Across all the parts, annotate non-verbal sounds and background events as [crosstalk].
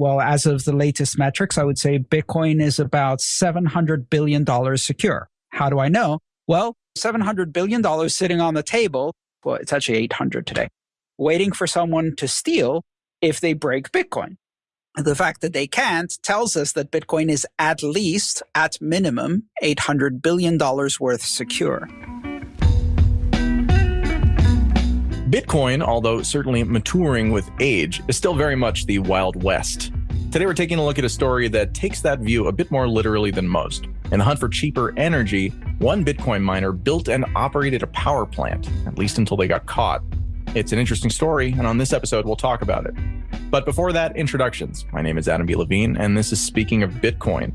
Well, as of the latest metrics, I would say Bitcoin is about $700 billion secure. How do I know? Well, $700 billion sitting on the table. Well, it's actually 800 today, waiting for someone to steal if they break Bitcoin. The fact that they can't tells us that Bitcoin is at least, at minimum, $800 billion worth secure. Bitcoin, although certainly maturing with age, is still very much the Wild West. Today we're taking a look at a story that takes that view a bit more literally than most. In the hunt for cheaper energy, one Bitcoin miner built and operated a power plant, at least until they got caught. It's an interesting story, and on this episode we'll talk about it. But before that, introductions. My name is Adam B. Levine, and this is Speaking of Bitcoin.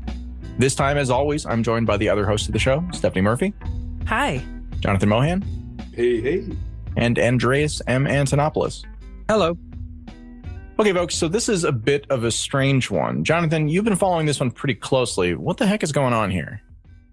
This time, as always, I'm joined by the other host of the show, Stephanie Murphy. Hi. Jonathan Mohan. Hey, hey and Andreas M. Antonopoulos. Hello. Okay, folks, so this is a bit of a strange one. Jonathan, you've been following this one pretty closely. What the heck is going on here?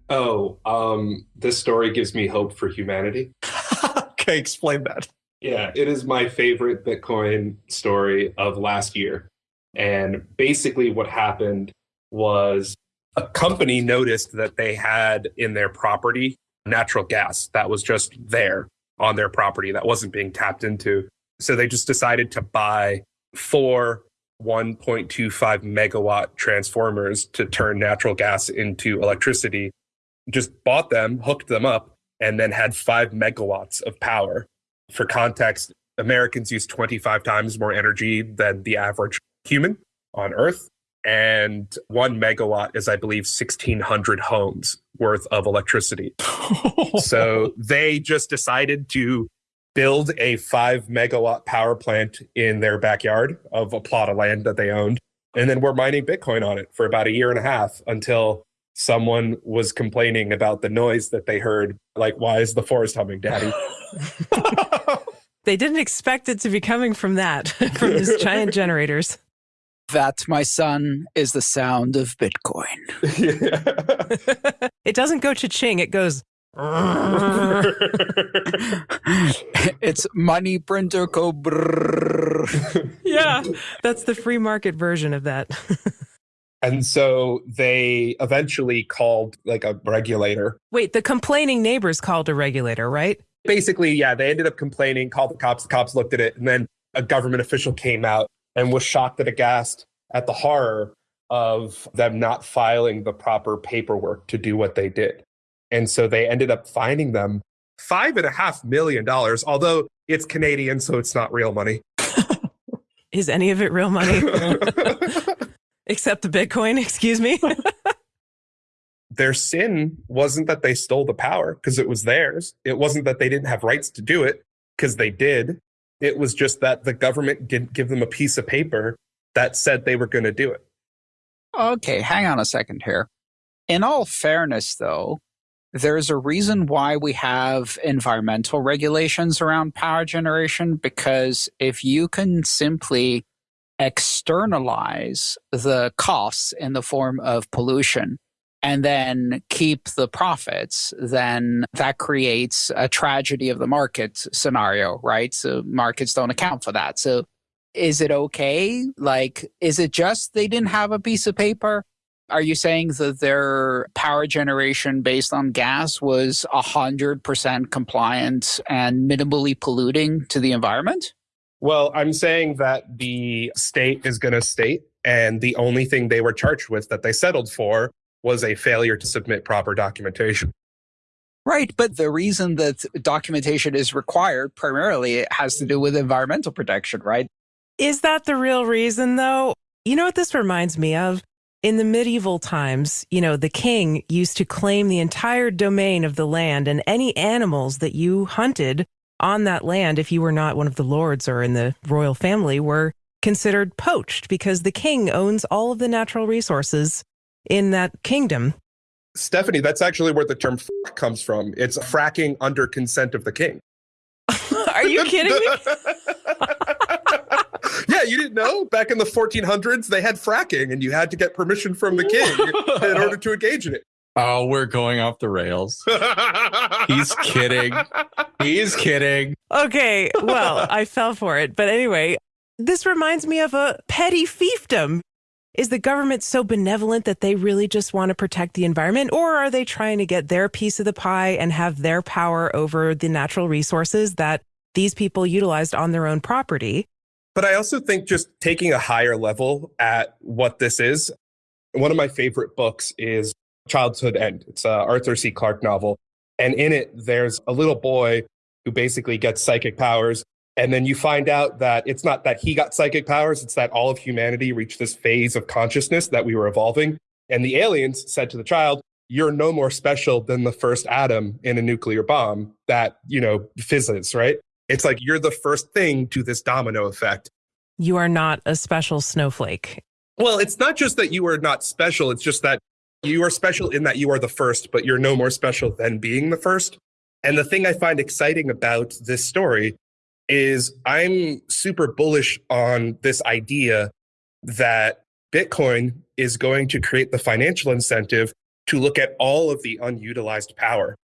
Oh, um, this story gives me hope for humanity. [laughs] okay, explain that. Yeah, it is my favorite Bitcoin story of last year. And basically, what happened was a company noticed that they had in their property natural gas that was just there on their property that wasn't being tapped into. So they just decided to buy four 1.25 megawatt transformers to turn natural gas into electricity. Just bought them, hooked them up, and then had five megawatts of power. For context, Americans use 25 times more energy than the average human on Earth. And one megawatt is, I believe, 1,600 homes worth of electricity. [laughs] so they just decided to build a five megawatt power plant in their backyard of a plot of land that they owned. And then we're mining Bitcoin on it for about a year and a half until someone was complaining about the noise that they heard. Like, why is the forest humming, Daddy? [laughs] [laughs] they didn't expect it to be coming from that, [laughs] from these giant generators. That, my son, is the sound of Bitcoin. it doesn't go cha-ching, it goes. [laughs] it's money printer go yeah, that's the free market version of that. [laughs] and so they eventually called like a regulator. Wait, the complaining neighbors called a regulator, right? Basically, yeah, they ended up complaining, called the cops, the cops looked at it, and then a government official came out and was shocked and aghast at the horror of them not filing the proper paperwork to do what they did. And so they ended up finding them five and a half million dollars, although it's Canadian, so it's not real money. [laughs] Is any of it real money? [laughs] Except the Bitcoin, [laughs] excuse me. Their sin wasn't that they stole the power because it was theirs. It wasn't that they didn't have rights to do it because they did. It was just that the government didn't give them a piece of paper that said they were going to do it. Okay, hang on a second here. In all fairness, though, there's a reason why we have environmental regulations around power generation because if you can simply externalize the costs in the form of pollution and then keep the profits, then that creates a tragedy of the market scenario, right? So markets don't account for that. So is it okay? Like, is it just they didn't have a piece of paper? Are you saying that their power generation based on gas was 100% compliant and minimally polluting to the environment? Well, I'm saying that the state is going to state, and the only thing they were charged with that they settled for was a failure to submit proper documentation. Right, but the reason that documentation is required primarily has to do with environmental protection, right? Is that the real reason, though? You know what this reminds me of? In the medieval times, you know, the king used to claim the entire domain of the land and any animals that you hunted on that land, if you were not one of the lords or in the royal family, were considered poached because the king owns all of the natural resources in that kingdom. Stephanie, that's actually where the term comes from. It's fracking under consent of the king. [laughs] Are you kidding me? [laughs] yeah, you didn't know? Back in the 1400s, they had fracking and you had to get permission from the king [laughs] in order to engage in it. Oh, we're going off the rails. He's [laughs] kidding. He's kidding. Okay, well, [laughs] I fell for it. But anyway, this reminds me of a petty fiefdom. is the government so benevolent that they really just want to protect the environment? Or are they trying to get their piece of the pie and have their power over the natural resources that these people utilized on their own property? But I also think just taking a higher level at what this is, one of my favorite books is Childhood End. It's a Arthur C. Clarke novel. And in it, there's a little boy who basically gets psychic powers. And then you find out that it's not that he got psychic powers, it's that all of humanity reached this phase of consciousness that we were evolving. And the aliens said to the child, You're no more special than the first atom in a nuclear bomb that, you know, fizzes, right? It's like you're the first thing to this domino effect. You are not a special snowflake. Well, it's not just that you are not special, it's just that you are special in that you are the first, but you're no more special than being the first. And the thing I find exciting about this story is I'm super bullish on this idea that Bitcoin is going to create the financial incentive to look at all of the unutilized power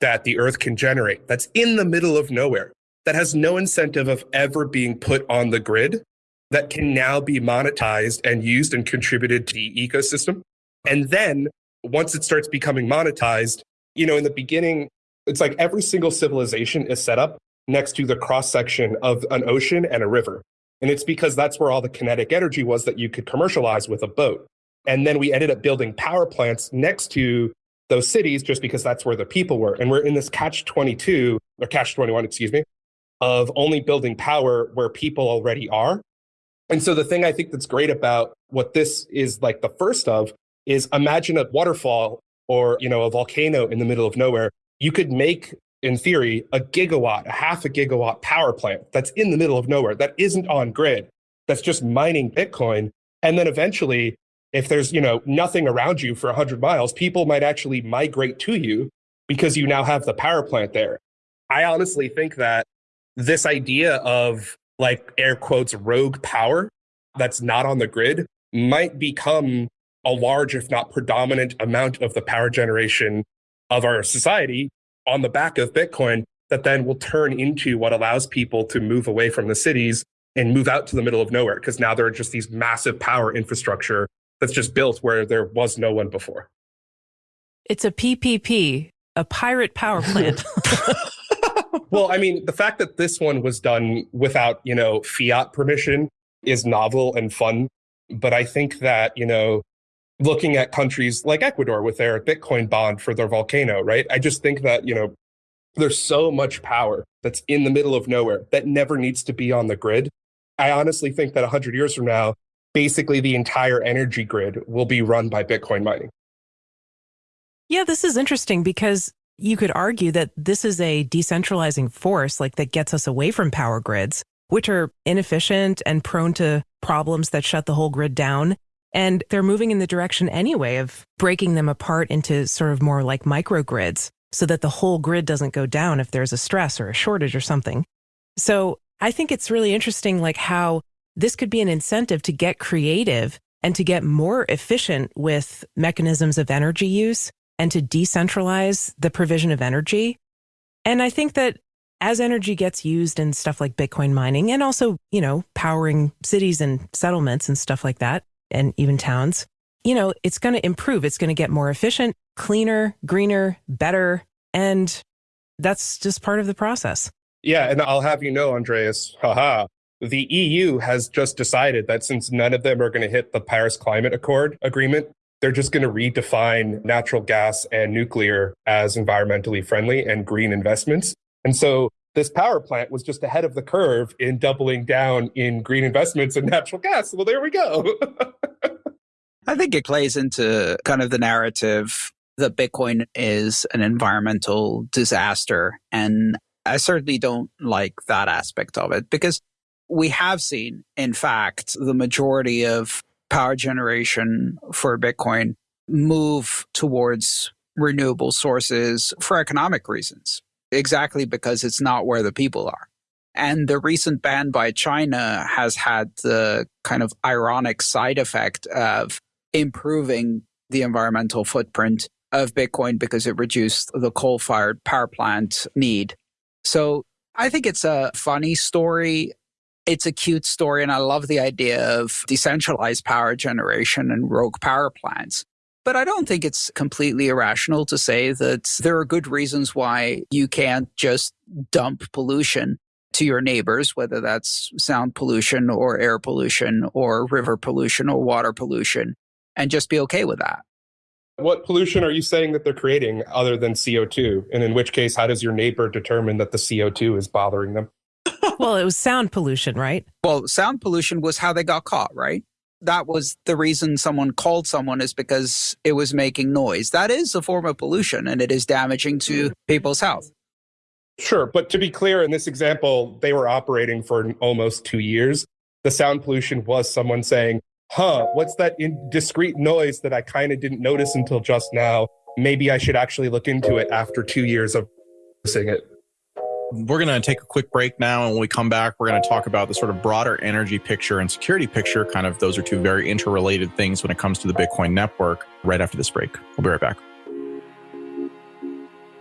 that the earth can generate that's in the middle of nowhere, that has no incentive of ever being put on the grid, that can now be monetized and used and contributed to the ecosystem. And then once it starts becoming monetized, you know, in the beginning, it's like every single civilization is set up next to the cross section of an ocean and a river. And it's because that's where all the kinetic energy was that you could commercialize with a boat. And then we ended up building power plants next to those cities just because that's where the people were. And we're in this catch 22 or catch 21, excuse me, of only building power where people already are. And so the thing I think that's great about what this is like the first of is imagine a waterfall or, you know, a volcano in the middle of nowhere. You could make in theory, a gigawatt, a half a gigawatt power plant that's in the middle of nowhere, that isn't on grid, that's just mining Bitcoin. And then eventually, if there's, you know, nothing around you for 100 miles, people might actually migrate to you because you now have the power plant there. I honestly think that this idea of like air quotes rogue power that's not on the grid might become a large, if not predominant amount of the power generation of our society on the back of Bitcoin that then will turn into what allows people to move away from the cities and move out to the middle of nowhere because now there are just these massive power infrastructure that's just built where there was no one before. It's a PPP, a pirate power plant. [laughs] well, I mean, the fact that this one was done without, you know, fiat permission is novel and fun. But I think that, you know, looking at countries like Ecuador with their Bitcoin bond for their volcano, right? I just think that, you know, there's so much power that's in the middle of nowhere that never needs to be on the grid. I honestly think that 100 years from now, basically the entire energy grid will be run by Bitcoin mining. Yeah, this is interesting because you could argue that this is a decentralizing force like that gets us away from power grids, which are inefficient and prone to problems that shut the whole grid down. And they're moving in the direction anyway of breaking them apart into sort of more like microgrids so that the whole grid doesn't go down if there's a stress or a shortage or something. So I think it's really interesting, like how this could be an incentive to get creative and to get more efficient with mechanisms of energy use and to decentralize the provision of energy. And I think that as energy gets used in stuff like Bitcoin mining and also, you know, powering cities and settlements and stuff like that, and even towns, you know, it's going to improve. It's going to get more efficient, cleaner, greener, better. And that's just part of the process. Yeah. And I'll have you know, Andreas, haha, the EU has just decided that since none of them are going to hit the Paris Climate Accord agreement, they're just going to redefine natural gas and nuclear as environmentally friendly and green investments. And so this power plant was just ahead of the curve in doubling down in green investments in [laughs] natural gas. Well, there we go. [laughs] I think it plays into kind of the narrative that Bitcoin is an environmental disaster. And I certainly don't like that aspect of it because we have seen, in fact, the majority of power generation for Bitcoin move towards renewable sources for economic reasons exactly because it's not where the people are. And the recent ban by China has had the kind of ironic side effect of improving the environmental footprint of Bitcoin because it reduced the coal fired power plant need. So I think it's a funny story. It's a cute story. And I love the idea of decentralized power generation and rogue power plants. But I don't think it's completely irrational to say that there are good reasons why you can't just dump pollution to your neighbors, whether that's sound pollution or air pollution or river pollution or water pollution, and just be okay with that. What pollution are you saying that they're creating other than CO2? And in which case, how does your neighbor determine that the CO2 is bothering them? Well, it was sound pollution, right? Well, sound pollution was how they got caught, right? That was the reason someone called someone is because it was making noise. That is a form of pollution and it is damaging to people's health. Sure. But to be clear, in this example, they were operating for almost two years. The sound pollution was someone saying, huh, what's that discreet noise that I kind of didn't notice until just now? Maybe I should actually look into it after two years of noticing it. We're going to take a quick break now. And when we come back, we're going to talk about the sort of broader energy picture and security picture. Kind of those are two very interrelated things when it comes to the Bitcoin network right after this break. We'll be right back.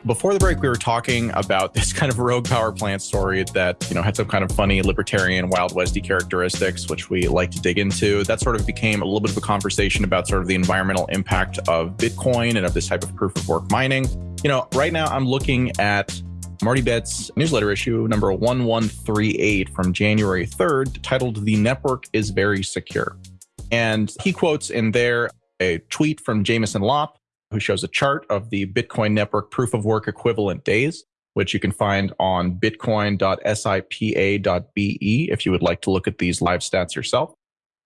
Before the break, we were talking about [laughs] this kind of rogue power plant story that, you know, had some kind of funny libertarian Wild Westy characteristics, which we like to dig into. That sort of became a little bit of a conversation about sort of the environmental impact of Bitcoin and of this type of proof of work mining. You know, right now I'm looking at Marty Bent's newsletter issue number 1138 from January 3rd, titled The Network is Very Secure. And he quotes in there a tweet from Jameson Lopp, who shows a chart of the Bitcoin network proof of work equivalent days, which you can find on bitcoin.sipa.be if you would like to look at these live stats yourself.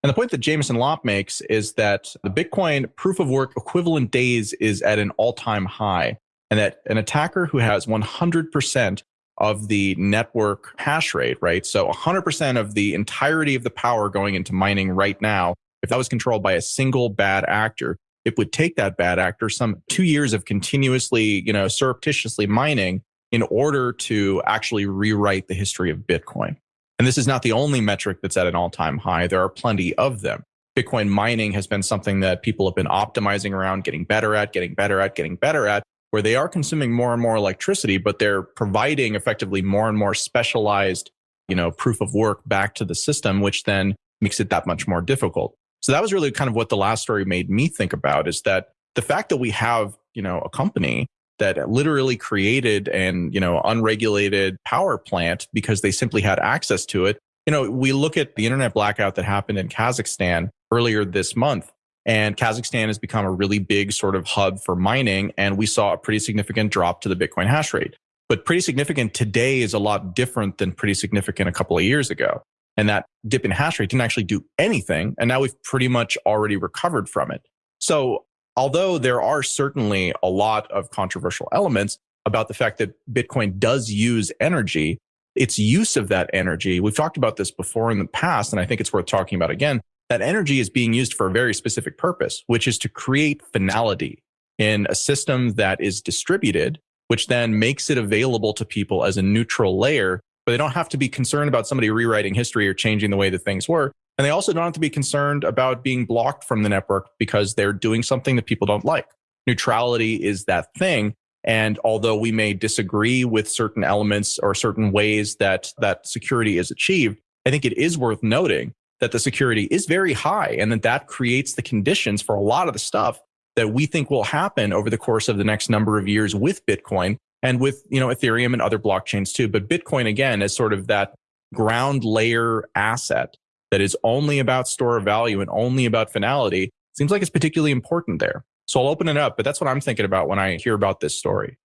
And the point that Jameson Lopp makes is that the Bitcoin proof of work equivalent days is at an all time high and that an attacker who has 100% of the network hash rate, right? So 100% of the entirety of the power going into mining right now, if that was controlled by a single bad actor, it would take that bad actor some two years of continuously, you know, surreptitiously mining in order to actually rewrite the history of Bitcoin. And this is not the only metric that's at an all time high. There are plenty of them. Bitcoin mining has been something that people have been optimizing around, getting better at, getting better at, getting better at where they are consuming more and more electricity, but they're providing effectively more and more specialized, you know, proof of work back to the system, which then makes it that much more difficult. So that was really kind of what the last story made me think about is that the fact that we have, you know, a company that literally created an, you know, unregulated power plant because they simply had access to it. You know, we look at the internet blackout that happened in Kazakhstan earlier this month and Kazakhstan has become a really big sort of hub for mining. And we saw a pretty significant drop to the Bitcoin hash rate. But pretty significant today is a lot different than pretty significant a couple of years ago. And that dip in hash rate didn't actually do anything. And now we've pretty much already recovered from it. So, although there are certainly a lot of controversial elements about the fact that Bitcoin does use energy, its use of that energy, we've talked about this before in the past, and I think it's worth talking about again that energy is being used for a very specific purpose, which is to create finality in a system that is distributed, which then makes it available to people as a neutral layer. But they don't have to be concerned about somebody rewriting history or changing the way that things were. And they also don't have to be concerned about being blocked from the network because they're doing something that people don't like. Neutrality is that thing. And although we may disagree with certain elements or certain ways that that security is achieved, I think it is worth noting that the security is very high and that that creates the conditions for a lot of the stuff that we think will happen over the course of the next number of years with Bitcoin and with, you know, Ethereum and other blockchains too. But Bitcoin again is sort of that ground layer asset that is only about store of value and only about finality. Seems like it's particularly important there. So I'll open it up, but that's what I'm thinking about when I hear about this story.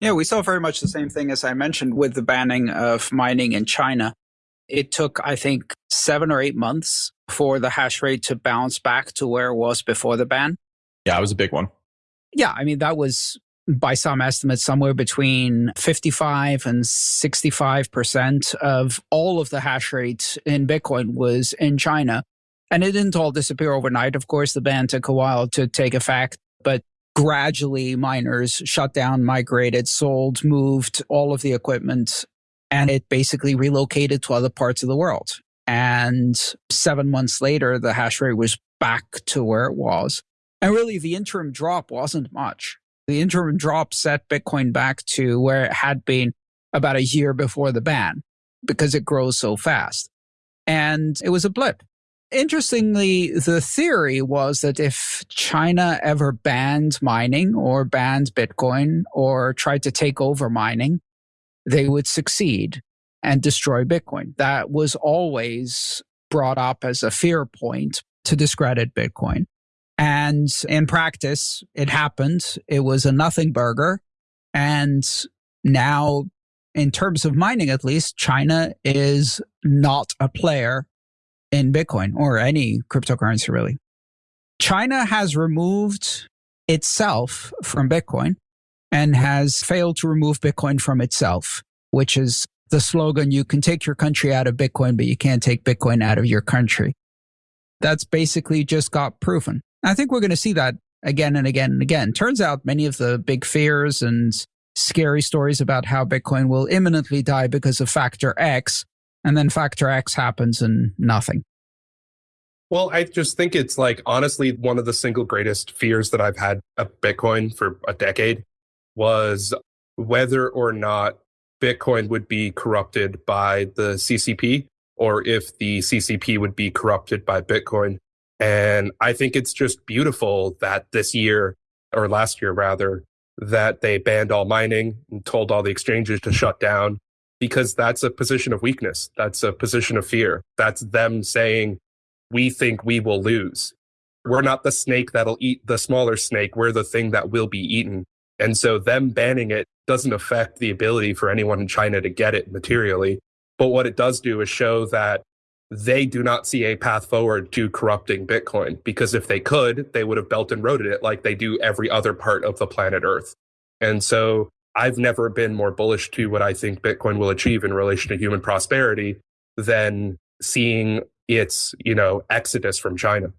Yeah, we saw very much the same thing as I mentioned with the banning of mining in China. It took, I think, seven or eight months for the hash rate to bounce back to where it was before the ban. Yeah, it was a big one. Yeah, I mean, that was by some estimates somewhere between 55 and 65% of all of the hash rate in Bitcoin was in China. And it didn't all disappear overnight. Of course, the ban took a while to take effect, but gradually miners shut down, migrated, sold, moved all of the equipment and it basically relocated to other parts of the world. And seven months later, the hash rate was back to where it was. And really, the interim drop wasn't much. The interim drop set Bitcoin back to where it had been about a year before the ban. because it grows so fast. And it was a blip. Interestingly, the theory was that if China ever banned mining or banned Bitcoin or tried to take over mining, they would succeed and destroy Bitcoin. That was always brought up as a fear point to discredit Bitcoin. And in practice, it happened. It was a nothing burger. And now, in terms of mining, at least, China is not a player in Bitcoin or any cryptocurrency, really. China has removed itself from Bitcoin and has failed to remove Bitcoin from itself, which is the slogan you can take your country out of Bitcoin, but you can't take Bitcoin out of your country. That's basically just got proven. I think we're going to see that again and again and again. Turns out many of the big fears and scary stories about how Bitcoin will imminently die because of factor X and then factor X happens and nothing. Well, I just think it's like honestly one of the single greatest fears that I've had of Bitcoin for a decade was whether or not Bitcoin would be corrupted by the CCP or if the CCP would be corrupted by Bitcoin. And I think it's just beautiful that this year or last year rather, that they banned all mining and told all the exchanges to shut down because that's a position of weakness. That's a position of fear. That's them saying, we think we will lose. We're not the snake that'll eat the smaller snake. We're the thing that will be eaten. And so them banning it doesn't affect the ability for anyone in China to get it materially. But what it does do is show that they do not see a path forward to corrupting Bitcoin because if they could, they would have belt and roaded it like they do every other part of the planet Earth. And so I've never been more bullish to what I think Bitcoin will achieve in relation to human prosperity than seeing its, you know, exodus from China.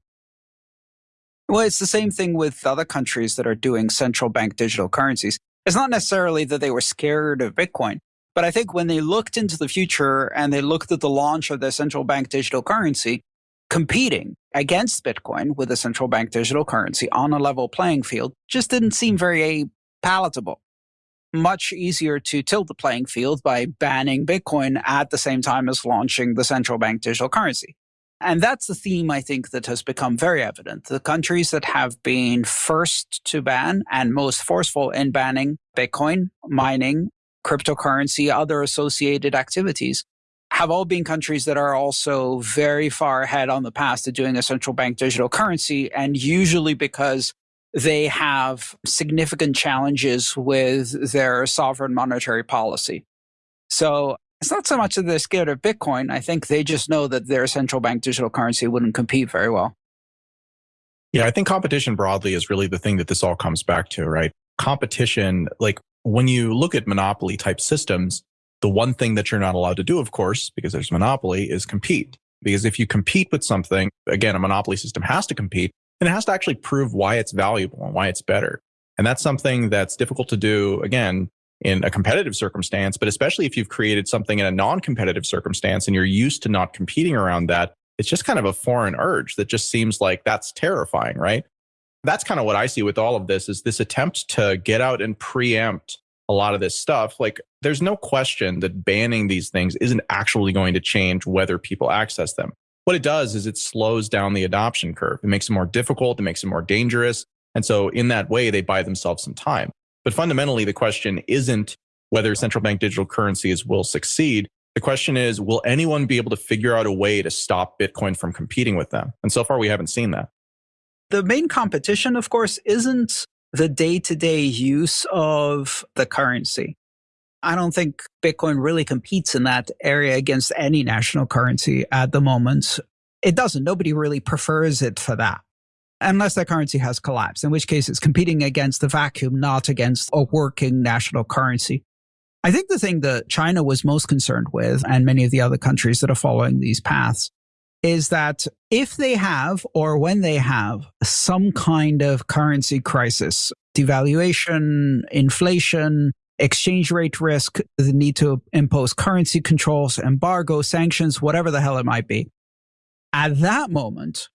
Well, it's the same thing with other countries that are doing central bank digital currencies. It's not necessarily that they were scared of Bitcoin, but I think when they looked into the future and they looked at the launch of their central bank digital currency, competing against Bitcoin with a central bank digital currency on a level playing field just didn't seem very palatable much easier to tilt the playing field by banning Bitcoin at the same time as launching the central bank digital currency. And that's the theme I think that has become very evident. The countries that have been first to ban and most forceful in banning Bitcoin, mining, cryptocurrency, other associated activities have all been countries that are also very far ahead on the path to doing a central bank digital currency. And usually because they have significant challenges with their sovereign monetary policy. So it's not so much that they're scared of Bitcoin. I think they just know that their central bank digital currency wouldn't compete very well. Yeah, I think competition broadly is really the thing that this all comes back to, right? Competition, like when you look at monopoly type systems, the one thing that you're not allowed to do, of course, because there's monopoly, is compete. Because if you compete with something, again, a monopoly system has to compete and it has to actually prove why it's valuable and why it's better. And that's something that's difficult to do, again, in a competitive circumstance, but especially if you've created something in a non competitive circumstance and you're used to not competing around that, it's just kind of a foreign urge that just seems like that's terrifying, right? That's kind of what I see with all of this is this attempt to get out and preempt a lot of this stuff. Like, there's no question that banning these things isn't actually going to change whether people access them. What it does is it slows down the adoption curve. It makes it more difficult, it makes it more dangerous. And so, in that way, they buy themselves some time. But fundamentally, the question isn't whether central bank digital currencies will succeed. The question is, will anyone be able to figure out a way to stop Bitcoin from competing with them? And so far, we haven't seen that. The main competition, of course, isn't the day to day use of the currency. I don't think Bitcoin really competes in that area against any national currency at the moment. It doesn't. Nobody really prefers it for that. Unless that currency has collapsed, in which case it's competing against the vacuum, not against a working national currency. I think the thing that China was most concerned with, and many of the other countries that are following these paths, is that if they have, or when they have, some kind of currency crisis, devaluation, inflation, exchange rate risk, the need to impose currency controls, embargo, sanctions, whatever the hell it might be. At that moment,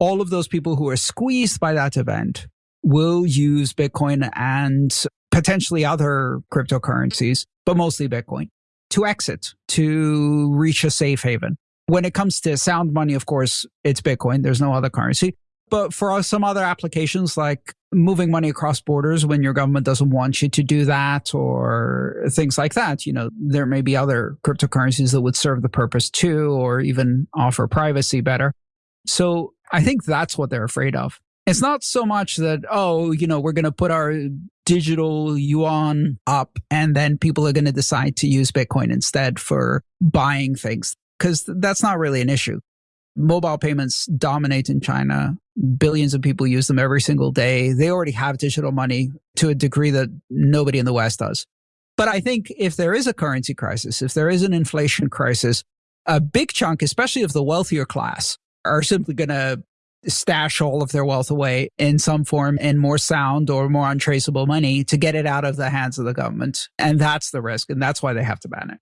all of those people who are squeezed by that event will use Bitcoin and potentially other cryptocurrencies, but mostly Bitcoin, to exit, to reach a safe haven. When it comes to sound money, of course, it's Bitcoin. There's no other currency. But for some other applications like moving money across borders when your government doesn't want you to do that or things like that, you know, there may be other cryptocurrencies that would serve the purpose too, or even offer privacy better. So I think that's what they're afraid of. It's not so much that, oh, you know, we're going to put our digital yuan up and then people are going to decide to use Bitcoin instead for buying things, because that's not really an issue. Mobile payments dominate in China. Billions of people use them every single day. They already have digital money to a degree that nobody in the West does. But I think if there is a currency crisis, if there is an inflation crisis, a big chunk, especially of the wealthier class, are simply going to stash all of their wealth away in some form in more sound or more untraceable money to get it out of the hands of the government. And that's the risk. And that's why they have to ban it.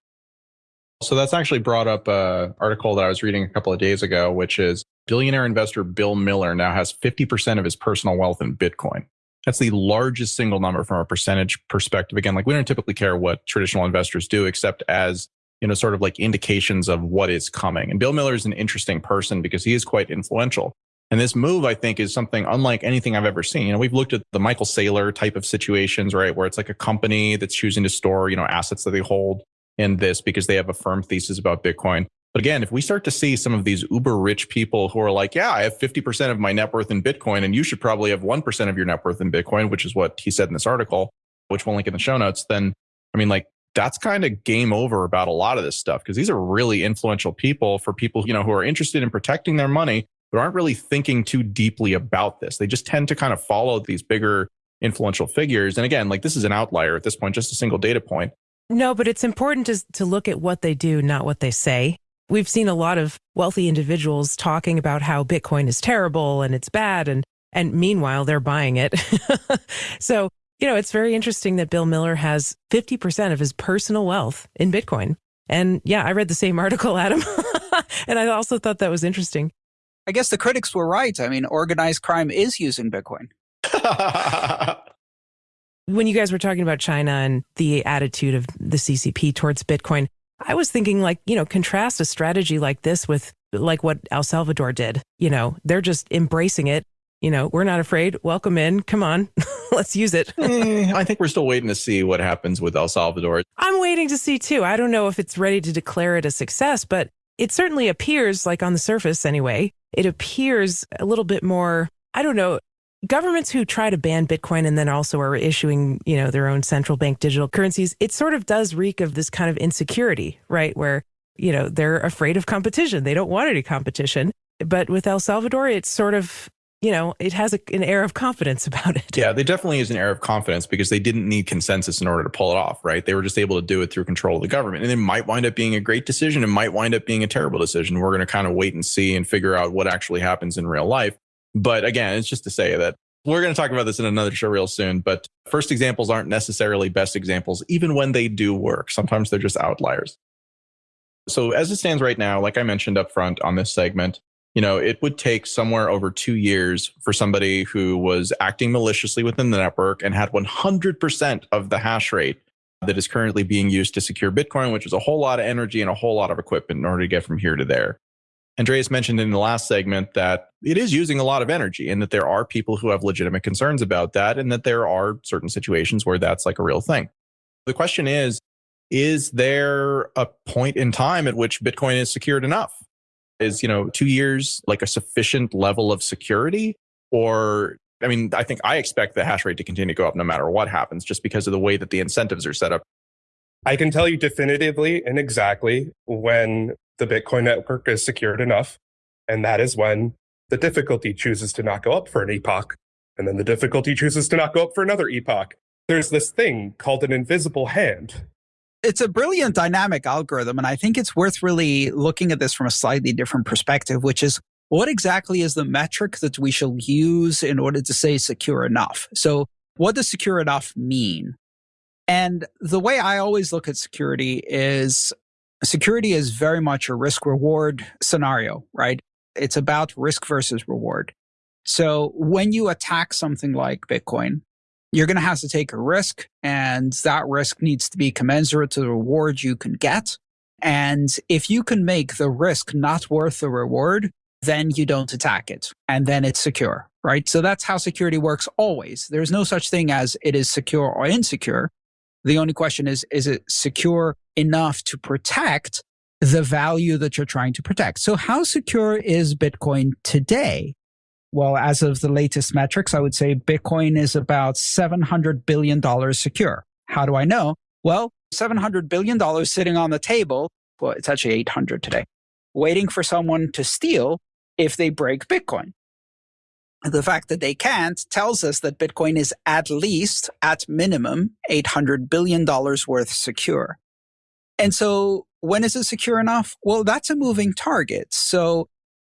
So that's actually brought up an article that I was reading a couple of days ago, which is billionaire investor Bill Miller now has 50% of his personal wealth in Bitcoin. That's the largest single number from a percentage perspective. Again, like we don't typically care what traditional investors do, except as you know, sort of like indications of what is coming. And Bill Miller is an interesting person because he is quite influential. And this move, I think, is something unlike anything I've ever seen. You know, we've looked at the Michael Saylor type of situations, right? Where it's like a company that's choosing to store, you know, assets that they hold in this because they have a firm thesis about Bitcoin. But again, if we start to see some of these uber rich people who are like, yeah, I have 50% of my net worth in Bitcoin, and you should probably have 1% of your net worth in Bitcoin, which is what he said in this article, which we'll link in the show notes, then I mean, like, that's kind of game over about a lot of this stuff because these are really influential people for people, you know, who are interested in protecting their money, but aren't really thinking too deeply about this. They just tend to kind of follow these bigger influential figures. And again, like this is an outlier at this point, just a single data point. No, but it's important to, to look at what they do, not what they say. We've seen a lot of wealthy individuals talking about how Bitcoin is terrible and it's bad. And, and meanwhile, they're buying it. [laughs] so, you know, it's very interesting that Bill Miller has 50% of his personal wealth in Bitcoin. And yeah, I read the same [laughs] article, Adam. [laughs] and I also thought that was interesting. I guess the critics were right. I mean, organized crime is using Bitcoin. [laughs] when you guys were talking about China and the attitude of the CCP towards Bitcoin, I was thinking like, you know, contrast a strategy like this with like what El Salvador did. You know, they're just embracing it. You know, we're not afraid. Welcome in. Come on. [laughs] Let's use it. eh, I think we're still waiting to see what happens with El Salvador. I'm waiting to see too. I don't know if it's ready to declare it a success, but it certainly appears like on the surface anyway, it appears a little bit more, I don't know, governments who try to ban Bitcoin and then also are issuing, you know, their own central bank digital currencies, it sort of does reek of this kind of insecurity, right? Where, you know, they're afraid of competition. They don't want any competition. But with El Salvador, it's sort of, you know, it has a, an air of confidence [laughs] about it. Yeah, they definitely is an air of confidence because they didn't need consensus in order to pull it off, right? They were just able to do it through control of the government. And it might wind up being a great decision. It might wind up being a terrible decision. We're going to kind of wait and see and figure out what actually happens in real life. But again, it's just to say that we're going to talk about this in another show real soon, but first examples aren't necessarily best examples, even when they do work. Sometimes they're just outliers. So, as it stands right now, like I mentioned up front on this segment, you know, it would take somewhere over two years for somebody who was acting maliciously within the network and had 100% of the hash rate that is currently being used to secure Bitcoin, which is a whole lot of energy and a whole lot of equipment in order to get from here to there. Andreas mentioned in the last segment that it is using a lot of energy and that there are people who have legitimate concerns about that and that there are certain situations where that's like a real thing. The question is, is there a point in time at which Bitcoin is secured enough? Is, you know, two years like a sufficient level of security? Or, I mean, I think I expect the hash rate to continue to go up no matter what happens just because of the way that the incentives are set up. I can tell you definitively and exactly when the Bitcoin network is secured enough. And that is when the difficulty chooses to not go up for an epoch. And then the difficulty chooses to not go up for another epoch. There's this thing called an invisible hand. It's a brilliant dynamic algorithm. And I think it's worth really looking at this from a slightly different perspective, which is what exactly is the metric that we shall use in order to say secure enough? So, what does secure enough mean? And the way I always look at security is security is very much a risk reward scenario, right? It's about risk versus reward. So when you attack something like Bitcoin, you're going to have to take a risk and that risk needs to be commensurate to the reward you can get. And if you can make the risk not worth the reward, then you don't attack it and then it's secure, right? So that's how security works always. There's no such thing as it is secure or insecure. The only question is, is it secure enough to protect the value that you're trying to protect? So how secure is Bitcoin today? Well, as of the latest metrics, I would say Bitcoin is about $700 billion secure. How do I know? Well, $700 billion sitting on the table. Well, it's actually 800 today, waiting for someone to steal if they break Bitcoin. The fact that they can't tells us that Bitcoin is at least, at minimum, $800 billion worth secure. And so when is it secure enough? Well, that's a moving target. So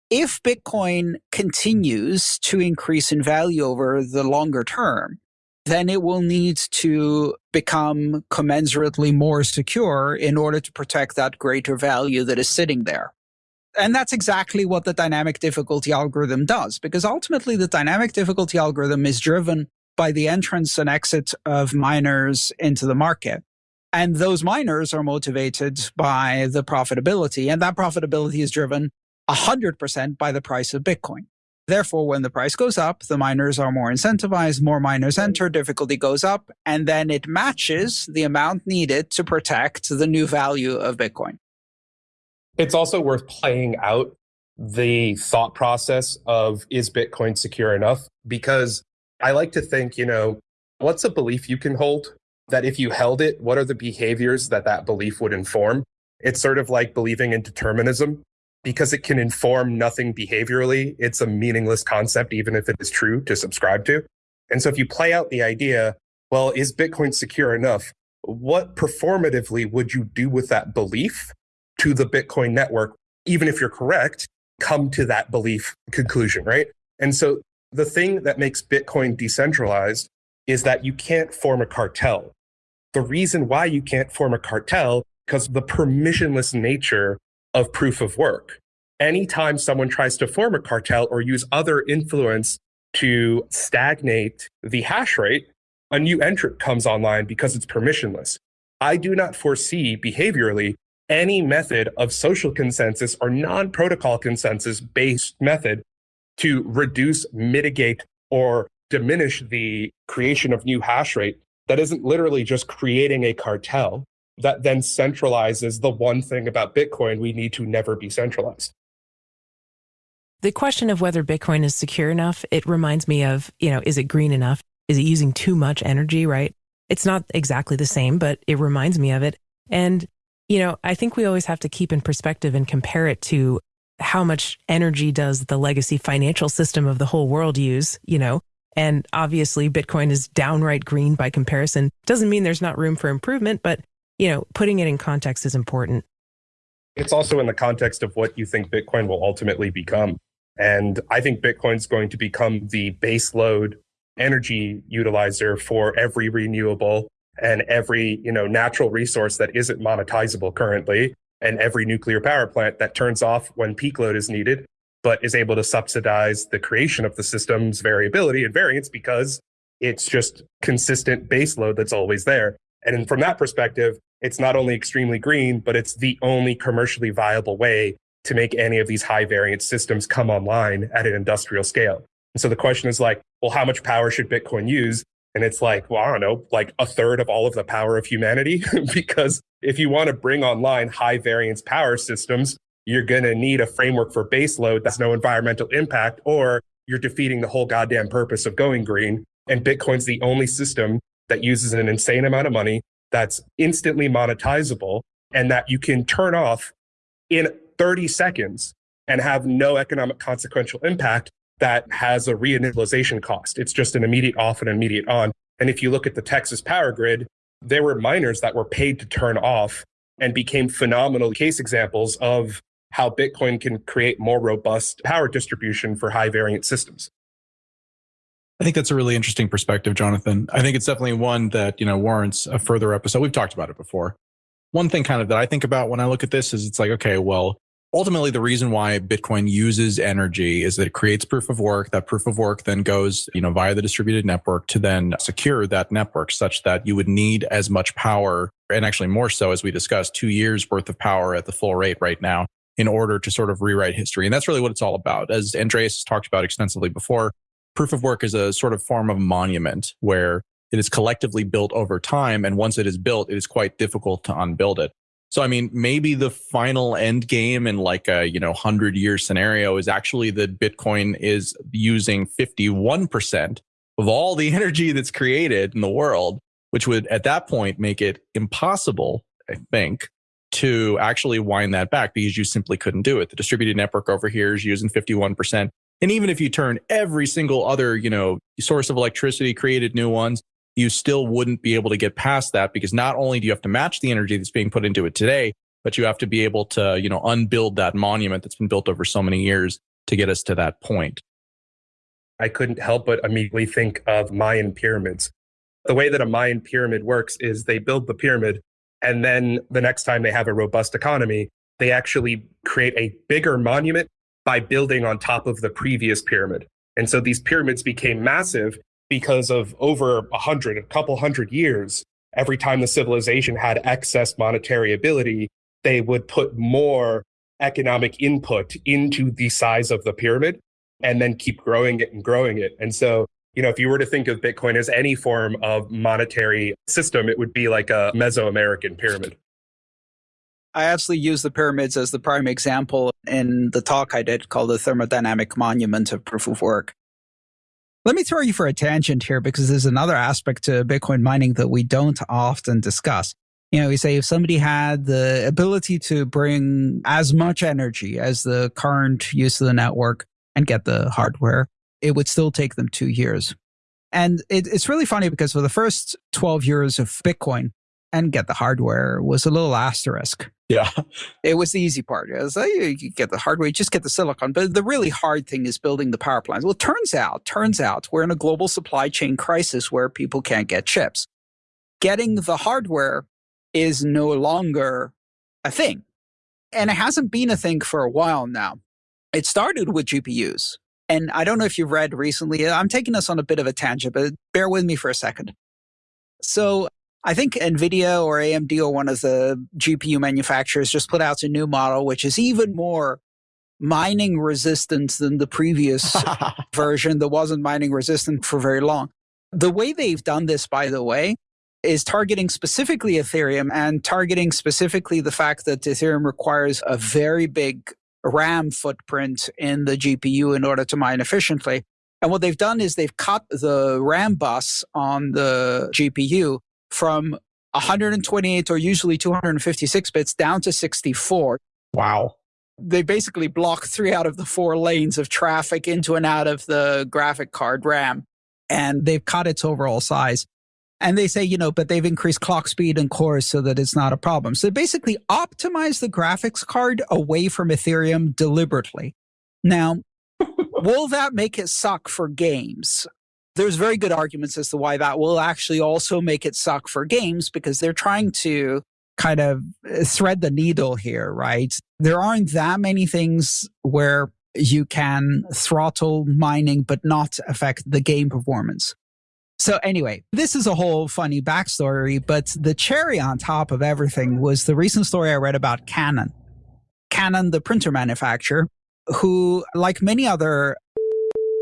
if Bitcoin continues to increase in value over the longer term, then it will need to become commensurately more secure in order to protect that greater value that is sitting there. And that's exactly what the dynamic difficulty algorithm does, because ultimately the dynamic difficulty algorithm is driven by the entrance and exit of miners into the market. And those miners are motivated by the profitability, and that profitability is driven 100% by the price of Bitcoin. Therefore, when the price goes up, the miners are more incentivized, more miners enter, difficulty goes up, and then it matches the amount needed to protect the new value of Bitcoin. It's also worth playing out the thought process of is Bitcoin secure enough? Because I like to think, you know, what's a belief you can hold that if you held it, what are the behaviors that that belief would inform? It's sort of like believing in determinism because it can inform nothing behaviorally, it's a meaningless concept, even if it is true to subscribe to. And so if you play out the idea, well, is Bitcoin secure enough? What performatively would you do with that belief to the Bitcoin network, even if you're correct, come to that belief conclusion, right? And so the thing that makes Bitcoin decentralized is that you can't form a cartel. The reason why you can't form a cartel because the permissionless nature of proof of work. Anytime someone tries to form a cartel or use other influence to stagnate the hash rate, a new entrant comes online because it's permissionless. I do not foresee behaviorally any method of social consensus or non protocol consensus based method to reduce, mitigate, or diminish the creation of new hash rate that isn't literally just creating a cartel, that then centralizes the one thing about Bitcoin we need to never be centralized. The question of whether Bitcoin is secure enough, it reminds me of, you know, is it green enough? Is it using too much energy, right? It's not exactly the same, but it reminds me of it. And, you know, I think we always have to keep in perspective and compare it to how much energy does the legacy financial system of the whole world use, you know? And obviously, Bitcoin is downright green by comparison. Doesn't mean there's not room for improvement, but you know, putting it in context is important. It's also in the context of what you think Bitcoin will ultimately become. And I think Bitcoin's going to become the baseload energy utilizer for every renewable and every, you know, natural resource that isn't monetizable currently and every nuclear power plant that turns off when peak load is needed but is able to subsidize the creation of the system's variability and variance because it's just consistent baseload that's always there. And from that perspective, it's not only extremely green, but it's the only commercially viable way to make any of these high variance systems come online at an industrial scale. And so the question is like, well, how much power should Bitcoin use? And it's like, well, I don't know, like a third of all of the power of humanity. [laughs] because if you want to bring online high variance power systems, you're going to need a framework for baseload that's no environmental impact, or you're defeating the whole goddamn purpose of going green. And Bitcoin's the only system that uses an insane amount of money that's instantly monetizable and that you can turn off in 30 seconds and have no economic consequential impact that has a reinitialization cost. It's just an immediate off and immediate on. And if you look at the Texas power grid, there were miners that were paid to turn off and became phenomenal case examples of how Bitcoin can create more robust power distribution for high variant systems. I think that's a really interesting perspective, Jonathan. I think it's definitely one that, you know, warrants a further episode. We've talked about it before. One thing kind of that I think about when I look at this is it's like, okay, well, ultimately the reason why Bitcoin uses energy is that it creates proof of work. That proof of work then goes, you know, via the distributed network to then secure that network such that you would need as much power and actually more so as we discussed, two years worth of power at the full rate right now in order to sort of rewrite history. And that's really what it's all about. As Andreas talked about extensively before, proof of work is a sort of form of monument where it is collectively built over time. And once it is built, it is quite difficult to unbuild it. So, I mean, maybe the final end game in like a, you know, 100 year scenario is actually that Bitcoin is using 51% of all the [laughs] energy that's created in the world, which would at that point make it impossible, I think, to actually wind that back because you simply couldn't do it. The distributed network over here is using 51%. And even if you turn every single other, you know, source of electricity, created new ones, you still wouldn't be able to get past that because not only do you have to match the energy that's being put into it today, but you have to be able to, you know, unbuild that monument that's been built over so many years to get us to that point. I couldn't help but immediately think of Mayan pyramids. The way that a Mayan pyramid works is they build the pyramid, and then the next time they have a robust economy, they actually create a bigger monument by building on top of the previous pyramid. And so these pyramids became massive because of over a hundred, a couple hundred years, every time the civilization had excess monetary ability, they would put more economic input into the size of the pyramid and then keep growing it and growing it. And so, you know, if you were to think of Bitcoin as any form of monetary system, it would be like a Mesoamerican pyramid. I actually use the pyramids as the prime example in the talk I did called the thermodynamic monument of proof of work. Let me throw you for a tangent here because there's another aspect to Bitcoin mining that we don't often discuss. You know, we say if somebody had the ability to bring as much energy as the current use of the network and get the hardware, it would still take them two years. And it, it's really funny because for the first 12 years of Bitcoin, and get the hardware was a little asterisk. Yeah. It was the easy part. It was oh, like, you get the hardware, just get the silicon. But the really hard thing is building the power plants. Well, it turns out, turns out we're in a global supply chain crisis where people can't get chips. Getting the hardware is no longer a thing. And it hasn't been a thing for a while now. It started with GPUs. And I don't know if you've read recently, I'm taking us on a bit of a tangent, but bear with me for a second. So I think NVIDIA or AMD or one of the GPU manufacturers just put out a new model, which is even more mining resistant than the previous [laughs] version that wasn't mining resistant for very long. The way they've done this, by the way, is targeting specifically Ethereum and targeting specifically the fact that Ethereum requires a very big RAM footprint in the GPU in order to mine efficiently. And what they've done is they've cut the RAM bus on the GPU from 128 or usually 256 bits down to 64. Wow. They basically block three out of the four lanes of traffic into and out of the graphic card RAM. And they've cut its overall size. And they say, you know, but they've increased clock speed and cores so that it's not a problem. So basically optimize the graphics card away from Ethereum deliberately. Now, [laughs] will that make it suck for games? There's very good arguments as to why that will actually also make it suck for games because they're trying to kind of uh, thread the needle here, right? There aren't that many things where you can throttle mining but not affect the game performance. So anyway, this is a whole funny backstory, but the cherry on top of everything was the recent story I read about Canon. Canon, the printer manufacturer, who, like many other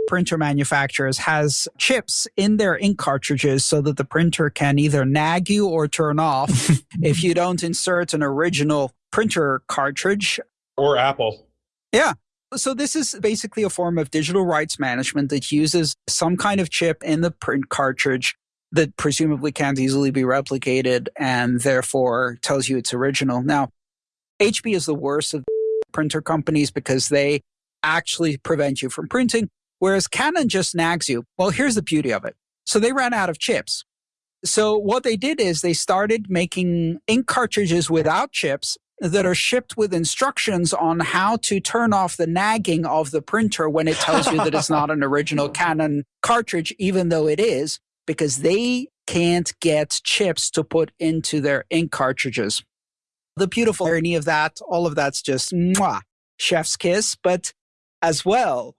printer manufacturers has chips in their ink cartridges so that the printer can either nag you or turn off [laughs] if you don't insert an original printer cartridge. Or Apple. Yeah. So this is basically a form of digital rights management that uses some kind of chip in the print cartridge that presumably can't easily be replicated and therefore tells you it's original. Now, HP is the worst of printer companies because they actually prevent you from printing. Whereas Canon just nags you. Well, here's the beauty of it. So they ran out of chips. So what they did is they started making ink cartridges without chips that are shipped with instructions on how to turn off the nagging of the printer when it tells you that it's not an original [laughs] Canon cartridge, even though it is, because they can't get chips to put into their ink cartridges. The beautiful irony of that, all of that's just mwah. chef's kiss, but as well,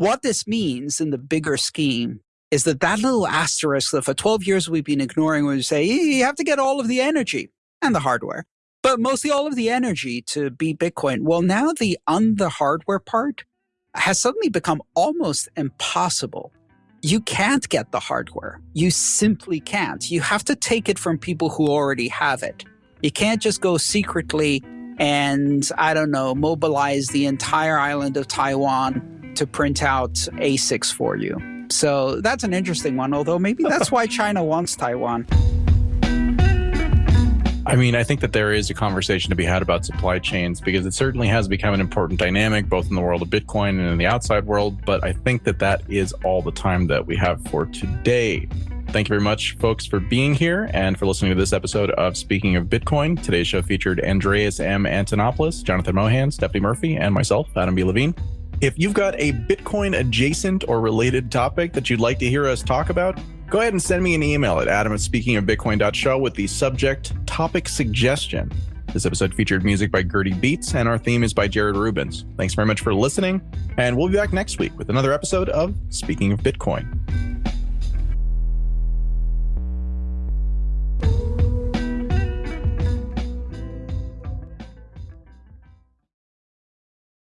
what this means in the bigger scheme is that that little asterisk that for 12 years we've been ignoring when we say you have to get all of the energy and the hardware, but mostly all of the energy to be Bitcoin. Well, now the on the hardware part has suddenly become almost impossible. You can't get the hardware. You simply can't. You have to take it from people who already have it. You can't just go secretly and, I don't know, mobilize the entire island of Taiwan to print out ASICs for you. So that's an interesting one, although maybe that's why [laughs] China wants Taiwan. I mean, I think that there is a conversation to be had about supply chains because it certainly has become an important dynamic both in the world of Bitcoin and in the outside world. But I think that that is all the time that we have for today. Thank you very much, folks, for being here and for listening to this episode of Speaking of Bitcoin. Today's show featured Andreas M. Antonopoulos, Jonathan Mohan, Stephanie Murphy, and myself, Adam B. Levine. If you've got a Bitcoin adjacent or related topic that you'd like to hear us talk about, go ahead and send me an email at adam at speakingofbitcoin.show with the subject topic suggestion. This episode featured music by Gertie Beats, and our theme is by Jared Rubens. Thanks very much for listening, and we'll be back next week with another episode of Speaking of Bitcoin.